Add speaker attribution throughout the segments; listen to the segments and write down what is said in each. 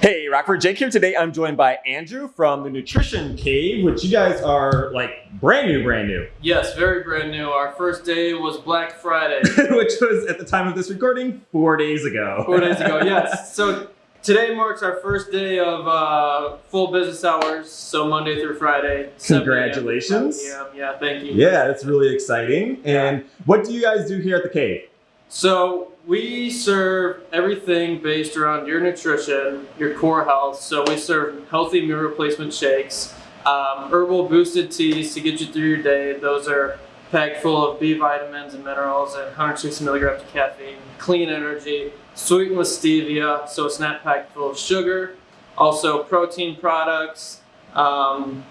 Speaker 1: Hey, Rockford Jake here. Today I'm joined by Andrew from the Nutrition Cave, which you guys are like brand new, brand new.
Speaker 2: Yes, very brand new. Our first day was Black Friday.
Speaker 1: which was at the time of this recording, four days ago.
Speaker 2: Four days ago, yes. So today marks our first day of uh, full business hours, so Monday through Friday. 7 a.m.
Speaker 1: Congratulations.
Speaker 2: Yeah, yeah, thank you.
Speaker 1: Yeah, that's really exciting. And what do you guys do here at the cave?
Speaker 2: So we serve everything based around your nutrition, your core health. So we serve healthy meal replacement shakes, um, herbal boosted teas to get you through your day. Those are packed full of B vitamins and minerals and 160 milligrams of caffeine, clean energy, sweetened with stevia, so it's not packed full of sugar. Also protein products, um,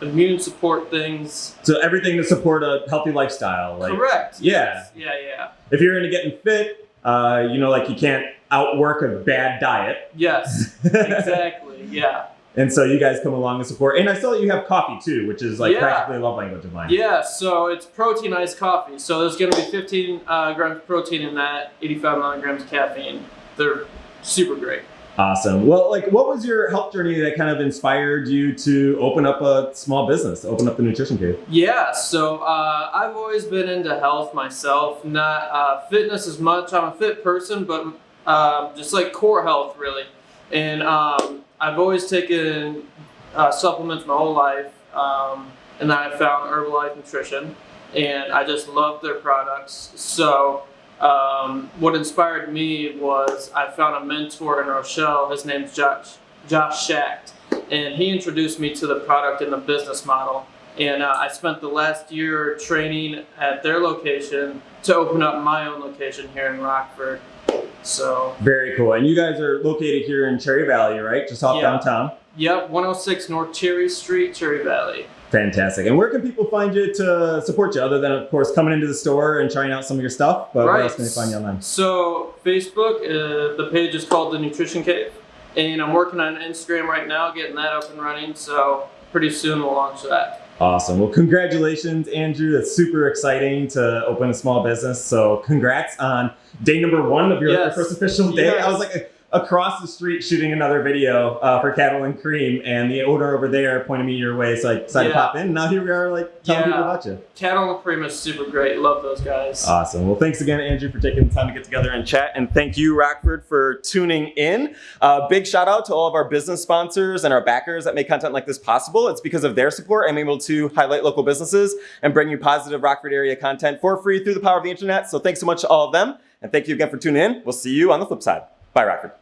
Speaker 2: immune support things.
Speaker 1: So everything to support a healthy lifestyle. Like,
Speaker 2: Correct.
Speaker 1: Yeah.
Speaker 2: Yes. Yeah, yeah.
Speaker 1: If you're into getting fit, uh, you know, like you can't outwork a bad diet.
Speaker 2: Yes, exactly. Yeah.
Speaker 1: And so you guys come along and support. And I saw that you have coffee too, which is like
Speaker 2: Yeah.
Speaker 1: practically a love language of mine.
Speaker 2: Yeah, so it's protein iced coffee. So there's going to be 15 uh, grams of protein in that, 85 milligrams of caffeine. They're super great.
Speaker 1: Awesome. Well, like, what was your health journey that kind of inspired you to open up a small business, open up the Nutrition Cave?
Speaker 2: Yeah, so uh, I've always been into health myself, not uh, fitness as much. I'm a fit person, but um, just like core health, really. And um, I've always taken uh, supplements my whole life. Um, and then I found Herbalife Nutrition, and I just love their products. So, um, what inspired me was I found a mentor in Rochelle. His name's Josh, Josh Schacht, and he introduced me to the product and the business model. And uh, I spent the last year training at their location to open up my own location here in Rockford. So,
Speaker 1: Very cool. And you guys are located here in Cherry Valley, right? Just off
Speaker 2: Yeah.
Speaker 1: downtown.
Speaker 2: yep, 106 North Cherry Street, Cherry Valley.
Speaker 1: Fantastic. And where can people find you to support you, other than, of course, coming into the store and trying out some of your stuff? But where else can they find you online?
Speaker 2: So, Facebook, uh, the page is called The Nutrition Cave. And I'm working on Instagram right now, getting that up and running. So, pretty soon we'll launch that.
Speaker 1: Awesome. Well, congratulations, Andrew. That's super exciting to open a small business. So, congrats on day number one of your
Speaker 2: Yes.
Speaker 1: first official day.
Speaker 2: Yes.
Speaker 1: I was like across the street shooting another video uh, for Cattle and Cream, and the owner over there pointed me your way, so I decided to pop in. And now here we are, like telling
Speaker 2: Yeah.
Speaker 1: people about you.
Speaker 2: Cattle and Cream is super great. Love those guys.
Speaker 1: Awesome. Well, thanks again, Andrew, for taking the time to get together and chat. And thank you, Rockford, for tuning in. Uh, big shout out to all of our business sponsors and our backers that make content like this possible. It's because of their support I'm able to highlight local businesses and bring you positive Rockford area content for free through the power of the internet. So thanks so much to all of them. And thank you again for tuning in. We'll see you on the flip side. Bye, Rockford.